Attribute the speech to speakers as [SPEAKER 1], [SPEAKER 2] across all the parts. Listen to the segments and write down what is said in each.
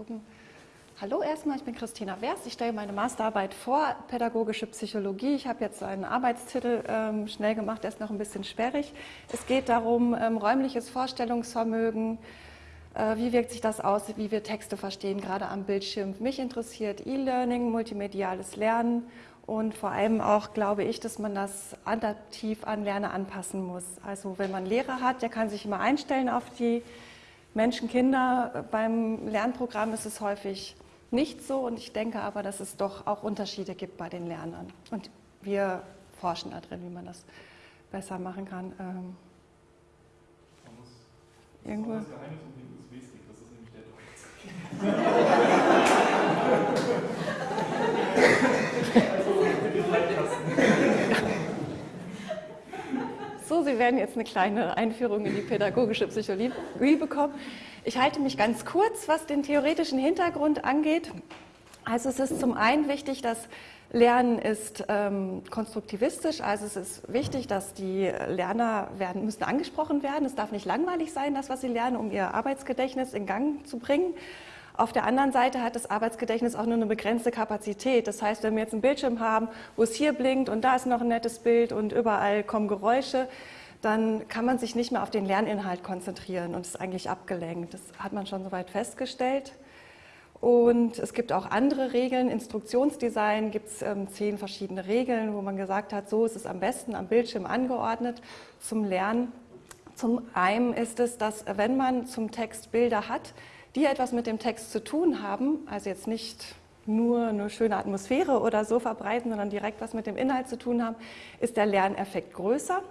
[SPEAKER 1] gucken. Hallo erstmal, ich bin Christina Wers. Ich stelle meine Masterarbeit vor, Pädagogische Psychologie. Ich habe jetzt einen Arbeitstitel ähm, schnell gemacht, der ist noch ein bisschen sperrig. Es geht darum, ähm, räumliches Vorstellungsvermögen, äh, wie wirkt sich das aus, wie wir Texte verstehen, gerade am Bildschirm. Mich interessiert E-Learning, multimediales Lernen und vor allem auch glaube ich, dass man das adaptiv an Lerner anpassen muss. Also wenn man Lehrer hat, der kann sich immer einstellen auf die Menschen, Kinder. Beim Lernprogramm ist es häufig nicht so und ich denke aber, dass es doch auch Unterschiede gibt bei den Lernern. Und wir forschen da drin, wie man das besser machen kann. Ähm, irgendwo. Das Geheimnis um den USB-Stick, das ist nämlich der Sie werden jetzt eine kleine Einführung in die pädagogische Psychologie bekommen. Ich halte mich ganz kurz, was den theoretischen Hintergrund angeht. Also es ist zum einen wichtig, dass Lernen ist ähm, konstruktivistisch, also es ist wichtig, dass die Lerner werden, müssen angesprochen werden. Es darf nicht langweilig sein, das, was sie lernen, um ihr Arbeitsgedächtnis in Gang zu bringen. Auf der anderen Seite hat das Arbeitsgedächtnis auch nur eine begrenzte Kapazität. Das heißt, wenn wir jetzt einen Bildschirm haben, wo es hier blinkt und da ist noch ein nettes Bild und überall kommen Geräusche, dann kann man sich nicht mehr auf den Lerninhalt konzentrieren und ist eigentlich abgelenkt. Das hat man schon soweit festgestellt. Und es gibt auch andere Regeln. Instruktionsdesign gibt es ähm, zehn verschiedene Regeln, wo man gesagt hat, so ist es am besten am Bildschirm angeordnet zum Lernen. Zum einen ist es, dass wenn man zum Text Bilder hat, die etwas mit dem Text zu tun haben, also jetzt nicht nur eine schöne Atmosphäre oder so verbreiten, sondern direkt was mit dem Inhalt zu tun haben, ist der Lerneffekt größer.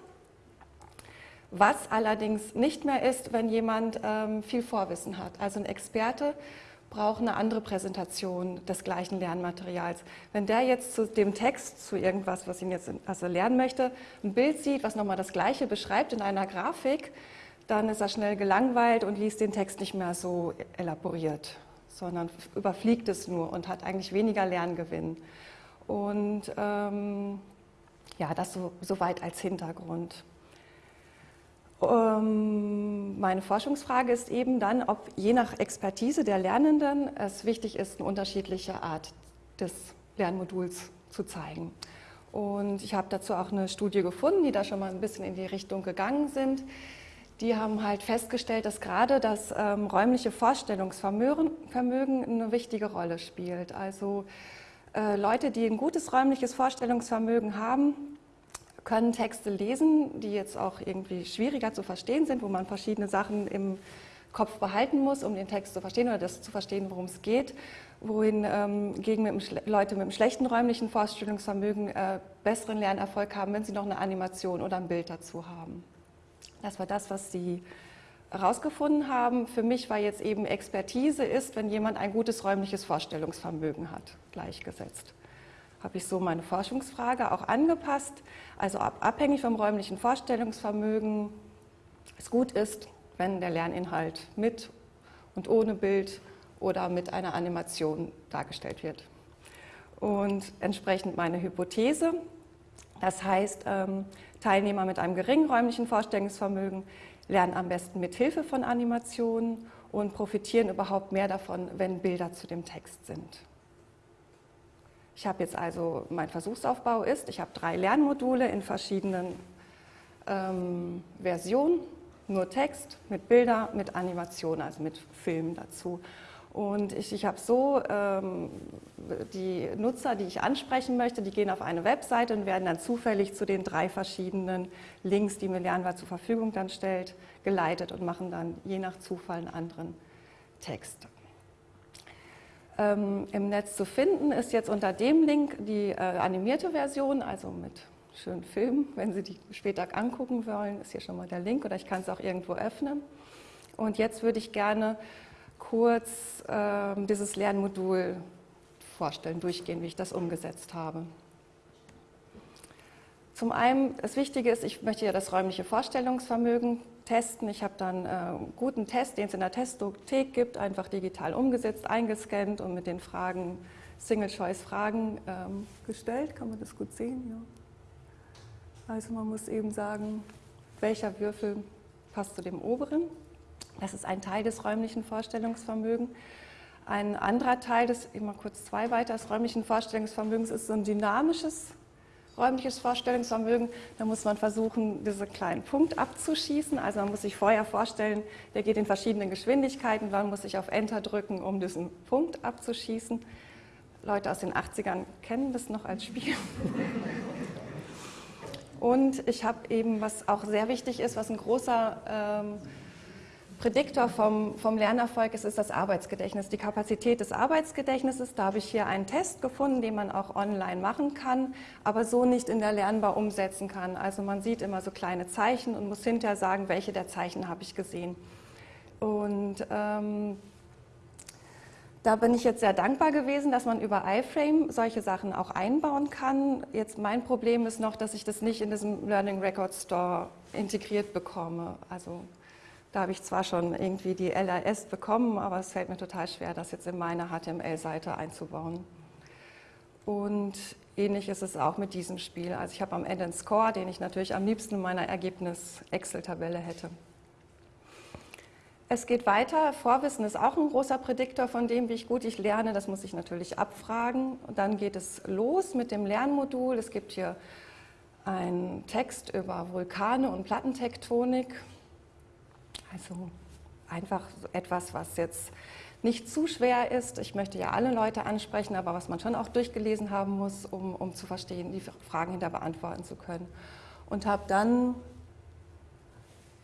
[SPEAKER 1] Was allerdings nicht mehr ist, wenn jemand ähm, viel Vorwissen hat. Also ein Experte braucht eine andere Präsentation des gleichen Lernmaterials. Wenn der jetzt zu dem Text, zu irgendwas, was ihn jetzt also lernen möchte, ein Bild sieht, was nochmal das Gleiche beschreibt in einer Grafik, dann ist er schnell gelangweilt und liest den Text nicht mehr so elaboriert, sondern überfliegt es nur und hat eigentlich weniger Lerngewinn. Und ähm, ja, das so, soweit als Hintergrund. Ähm, meine Forschungsfrage ist eben dann, ob je nach Expertise der Lernenden es wichtig ist, eine unterschiedliche Art des Lernmoduls zu zeigen. Und ich habe dazu auch eine Studie gefunden, die da schon mal ein bisschen in die Richtung gegangen sind. Die haben halt festgestellt, dass gerade das ähm, räumliche Vorstellungsvermögen eine wichtige Rolle spielt. Also äh, Leute, die ein gutes räumliches Vorstellungsvermögen haben, können Texte lesen, die jetzt auch irgendwie schwieriger zu verstehen sind, wo man verschiedene Sachen im Kopf behalten muss, um den Text zu verstehen oder das zu verstehen, worum es geht, wohin ähm, gegen mit Leute mit einem schlechten räumlichen Vorstellungsvermögen äh, besseren Lernerfolg haben, wenn sie noch eine Animation oder ein Bild dazu haben. Das war das, was sie herausgefunden haben. Für mich war jetzt eben Expertise ist, wenn jemand ein gutes räumliches Vorstellungsvermögen hat, gleichgesetzt habe ich so meine Forschungsfrage auch angepasst. Also abhängig vom räumlichen Vorstellungsvermögen es gut ist, wenn der Lerninhalt mit und ohne Bild oder mit einer Animation dargestellt wird. Und entsprechend meine Hypothese, das heißt, ähm, Teilnehmer mit einem geringen räumlichen Vorstellungsvermögen lernen am besten mit Hilfe von Animationen und profitieren überhaupt mehr davon, wenn Bilder zu dem Text sind. Ich habe jetzt also, mein Versuchsaufbau ist, ich habe drei Lernmodule in verschiedenen ähm, Versionen, nur Text, mit Bilder, mit Animation, also mit Film dazu. Und ich, ich habe so, ähm, die Nutzer, die ich ansprechen möchte, die gehen auf eine Webseite und werden dann zufällig zu den drei verschiedenen Links, die mir Lernwahl zur Verfügung dann stellt, geleitet und machen dann je nach Zufall einen anderen Text ähm, im Netz zu finden, ist jetzt unter dem Link die äh, animierte Version, also mit schönen Filmen. Wenn Sie die später angucken wollen, ist hier schon mal der Link oder ich kann es auch irgendwo öffnen. Und jetzt würde ich gerne kurz äh, dieses Lernmodul vorstellen, durchgehen, wie ich das umgesetzt habe. Zum einen, das Wichtige ist, ich möchte ja das räumliche Vorstellungsvermögen testen. Ich habe dann äh, einen guten Test, den es in der Testothek gibt, einfach digital umgesetzt, eingescannt und mit den Fragen, Single-Choice-Fragen ähm, gestellt. Kann man das gut sehen? Ja. Also man muss eben sagen, welcher Würfel passt zu dem oberen. Das ist ein Teil des räumlichen Vorstellungsvermögens. Ein anderer Teil des, immer kurz zwei weiter, des räumlichen Vorstellungsvermögens ist so ein dynamisches räumliches Vorstellungsvermögen. Da muss man versuchen, diesen kleinen Punkt abzuschießen. Also man muss sich vorher vorstellen, der geht in verschiedenen Geschwindigkeiten. Man muss sich auf Enter drücken, um diesen Punkt abzuschießen. Leute aus den 80ern kennen das noch als Spiel. Und ich habe eben, was auch sehr wichtig ist, was ein großer ähm, Prädiktor vom, vom Lernerfolg ist, ist das Arbeitsgedächtnis, die Kapazität des Arbeitsgedächtnisses. Da habe ich hier einen Test gefunden, den man auch online machen kann, aber so nicht in der Lernbar umsetzen kann. Also man sieht immer so kleine Zeichen und muss hinterher sagen, welche der Zeichen habe ich gesehen. Und ähm, da bin ich jetzt sehr dankbar gewesen, dass man über iFrame solche Sachen auch einbauen kann. Jetzt mein Problem ist noch, dass ich das nicht in diesem Learning Record Store integriert bekomme. Also da habe ich zwar schon irgendwie die LRS bekommen, aber es fällt mir total schwer, das jetzt in meine HTML-Seite einzubauen. Und ähnlich ist es auch mit diesem Spiel. Also ich habe am Ende einen Score, den ich natürlich am liebsten in meiner Ergebnis-Excel-Tabelle hätte. Es geht weiter. Vorwissen ist auch ein großer Prädiktor von dem, wie ich gut ich lerne. Das muss ich natürlich abfragen. Und dann geht es los mit dem Lernmodul. Es gibt hier einen Text über Vulkane und Plattentektonik. Also einfach etwas, was jetzt nicht zu schwer ist. Ich möchte ja alle Leute ansprechen, aber was man schon auch durchgelesen haben muss, um, um zu verstehen, die Fragen hinter beantworten zu können. Und habe dann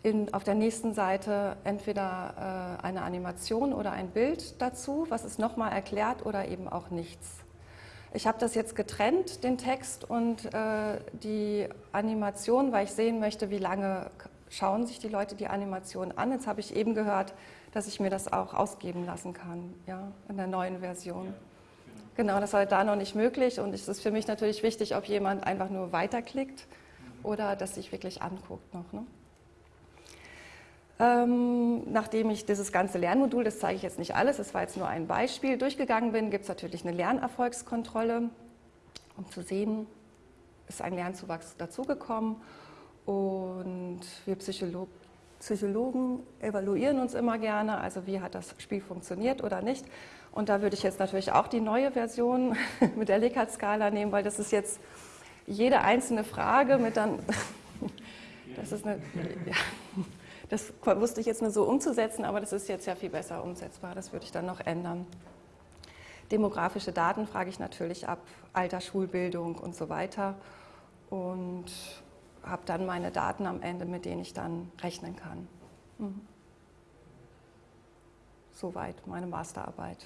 [SPEAKER 1] in, auf der nächsten Seite entweder äh, eine Animation oder ein Bild dazu, was es nochmal erklärt oder eben auch nichts. Ich habe das jetzt getrennt, den Text und äh, die Animation, weil ich sehen möchte, wie lange schauen sich die Leute die Animation an. Jetzt habe ich eben gehört, dass ich mir das auch ausgeben lassen kann, ja, in der neuen Version. Genau, das war da noch nicht möglich und es ist für mich natürlich wichtig, ob jemand einfach nur weiterklickt oder das sich wirklich anguckt noch. Ne? Ähm, nachdem ich dieses ganze Lernmodul, das zeige ich jetzt nicht alles, das war jetzt nur ein Beispiel, durchgegangen bin, gibt es natürlich eine Lernerfolgskontrolle, um zu sehen, ist ein Lernzuwachs dazugekommen und wir Psycholo Psychologen evaluieren uns immer gerne, also wie hat das Spiel funktioniert oder nicht. Und da würde ich jetzt natürlich auch die neue Version mit der Likert-Skala nehmen, weil das ist jetzt jede einzelne Frage mit dann, das ist eine, ja, das wusste ich jetzt nur so umzusetzen, aber das ist jetzt ja viel besser umsetzbar, das würde ich dann noch ändern. Demografische Daten frage ich natürlich ab, Alter, Schulbildung und so weiter. Und habe dann meine Daten am Ende, mit denen ich dann rechnen kann. Mhm. Soweit meine Masterarbeit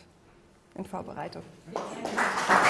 [SPEAKER 1] in Vorbereitung. Danke.